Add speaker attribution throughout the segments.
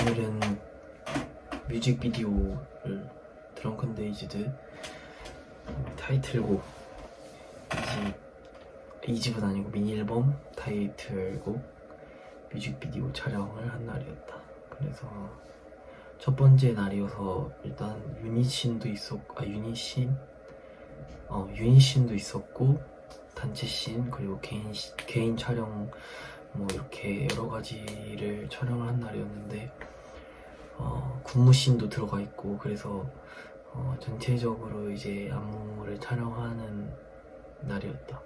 Speaker 1: 오늘은 뮤직비디오를 Drunk-Dazed 타이틀곡 2집은 아니고 미니 앨범 타이틀곡 뮤직비디오 촬영을 한 날이었다. 그래서 첫 번째 날이어서 일단 유닛신도 있었고 아 유닛신 어 유닛신도 있었고 단체신 그리고 개인 시- 개인 촬영 뭐 이렇게 여러 가지를 촬영을 한 날이었는데 어, 군무씬도 들어가 있고 그래서 어, 전체적으로 이제 안무를 촬영하는 날이었다.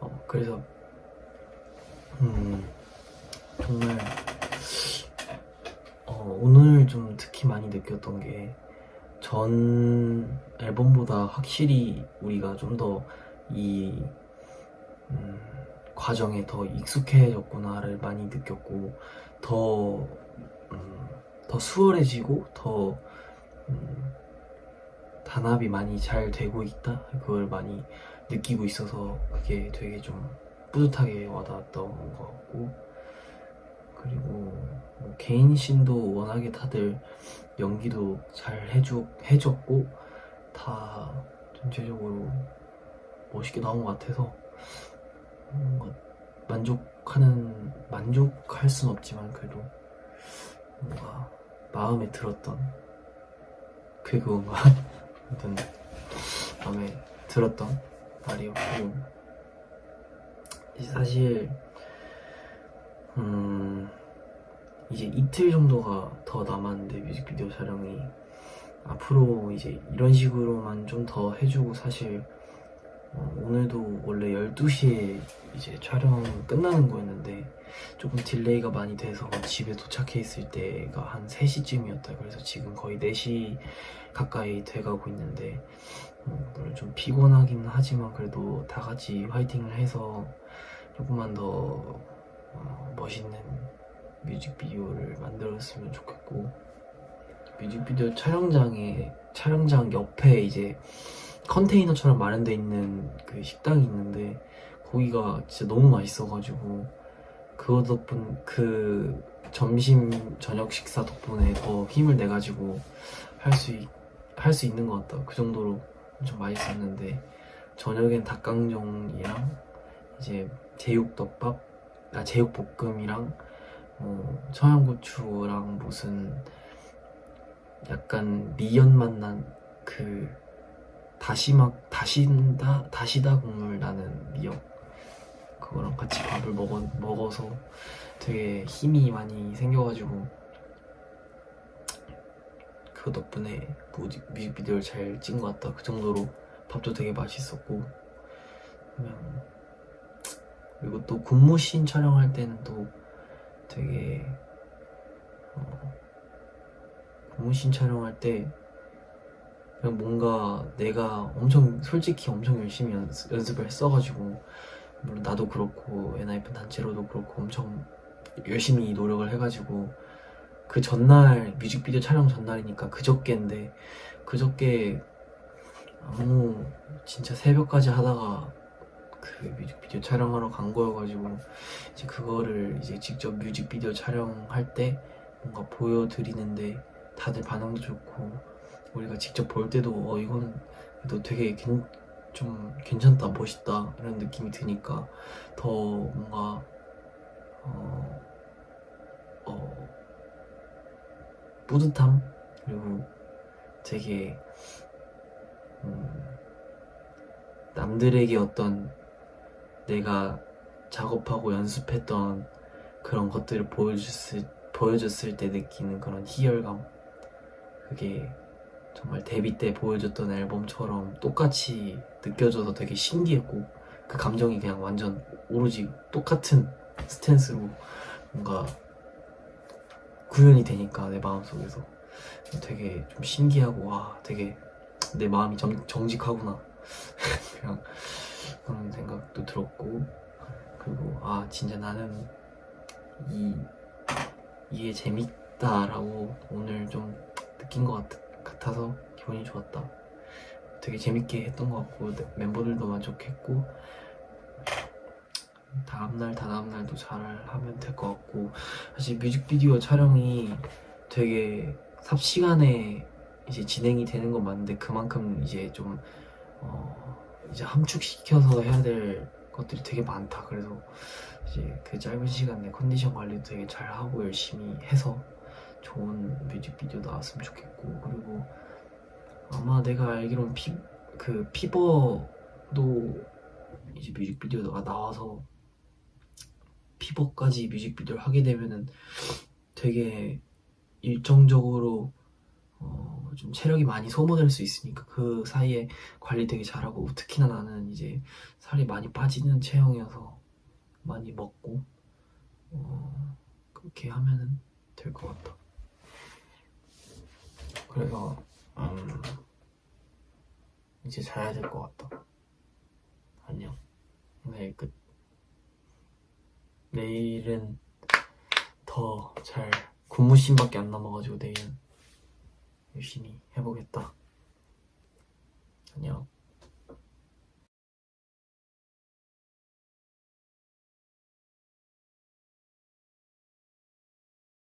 Speaker 1: 어, 그래서 음, 정말 어, 오늘 좀 특히 많이 느꼈던 게 전 앨범보다 확실히 우리가 좀더이 음, 과정에 더 익숙해졌구나를 많이 느꼈고 더, 음, 더 수월해지고 더 음, 단합이 많이 잘 되고 있다? 그걸 많이 느끼고 있어서 그게 되게 좀 뿌듯하게 와닿았던 것 같고 그리고 뭐 개인 신도 워낙에 다들 연기도 잘 해주, 해줬고 다 전체적으로 멋있게 나온 것 같아서 뭔가 만족하는 만족할 순 없지만 그래도 뭔가 마음에 들었던 그 그건가? 아무튼 마음에 들었던 날이었고 이제 사실 음 이제 이틀 정도가 더 남았는데 뮤직비디오 촬영이. 앞으로 이제 이런 식으로만 좀 더 해주고 사실 어, 오늘도 원래 12시에 이제 촬영 끝나는 거였는데 조금 delay가 많이 돼서 집에 도착해 있을 때가 한 3시쯤이었다. 그래서 지금 거의 4시 가까이 돼가고 있는데 음, 물론 좀 피곤하긴 하지만 그래도 다 같이 화이팅을 해서 조금만 더 어, 멋있는 뮤직비디오를 만들었으면 좋겠고 뮤직비디오 촬영장에 촬영장 옆에 이제 컨테이너처럼 마련돼 있는 그 식당이 있는데 거기가 진짜 너무 맛있어가지고 그거 덕분 그 점심 저녁 식사 덕분에 더 힘을 내가지고 할 수 할 수 있는 것 같다. 그 정도로 엄청 맛있었는데 저녁엔 닭강정이랑 이제 제육덮밥 아 제육볶음이랑 어, 청양고추랑 무슨 약간 미연 맛난 그 다시마 다시다 다시다 국물 나는 미역. 그거랑 같이 밥을 먹어 먹어서 되게 힘이 많이 생겨가지고. 그 덕분에 뮤직, 뮤직비디오를 잘 찍은 것 같다. 그 정도로 밥도 되게 맛있었고. 그냥 그리고 또 군무씬 촬영할 때는 또 되게 어, 군무씬 촬영할 때 그냥 뭔가 내가 엄청 솔직히 엄청 열심히 연습, 연습을 했어가지고 물론 나도 그렇고 엔하이픈 단체로도 그렇고 엄청 열심히 노력을 해가지고 그 전날 뮤직비디오 촬영 전날이니까 그저께인데 그저께 아무 진짜 새벽까지 하다가 그 뮤직비디오 촬영하러 간 거여가지고 이제 그거를 이제 직접 뮤직비디오 촬영할 때 뭔가 보여드리는데 다들 반응도 좋고 우리가 직접 볼 때도 어 이건 너 되게 괜, 좀 괜찮다 멋있다 이런 느낌이 드니까 더 뭔가 어, 어 뿌듯함? 그리고 되게 음, 남들에게 어떤 내가 작업하고 연습했던 그런 것들을 보여줬을, 보여줬을 때 느끼는 그런 희열감? 그게 정말 데뷔 때 보여줬던 앨범처럼 똑같이 느껴져서 되게 신기했고 그 감정이 그냥 완전 오로지 똑같은 스탠스로 뭔가 구현이 되니까 내 마음속에서. 되게 좀 신기하고 와 되게 내 마음이 정, 정직하구나. 그냥 그런 생각도 들었고 그리고 아 진짜 나는 이 이게 재밌다라고 오늘 좀 느낀 것 같, 같아서 기분이 좋았다 되게 재밌게 했던 것 같고 네, 멤버들도 만족했고 다음날 다다음날도 잘 하면 될 것 같고 사실 뮤직비디오 촬영이 되게 삽시간에 이제 진행이 되는 건 맞는데 그만큼 이제 좀 어, 이제 함축시켜서 해야 될 것들이 되게 많다. 그래서 이제 그 짧은 시간에 컨디션 관리도 되게 잘 하고 열심히 해서 좋은 뮤직비디오 나왔으면 좋겠고 그리고 아마 내가 알기론 피, 그 피버도 이제 뮤직비디오가 나와서 피버까지 뮤직비디오를 하게 되면은 되게 일정적으로 어, 좀 체력이 많이 소모될 수 있으니까 그 사이에 관리 되게 잘하고 특히나 나는 이제 살이 많이 빠지는 체형이어서 많이 먹고 어, 그렇게 하면은 될 것 같다. 그래서 음, 이제 자야 될 것 같다. 안녕. 오늘 끝. 내일은 더 잘 고무신밖에 안 남아가지고 내일은 열심히 해보겠다. 안녕.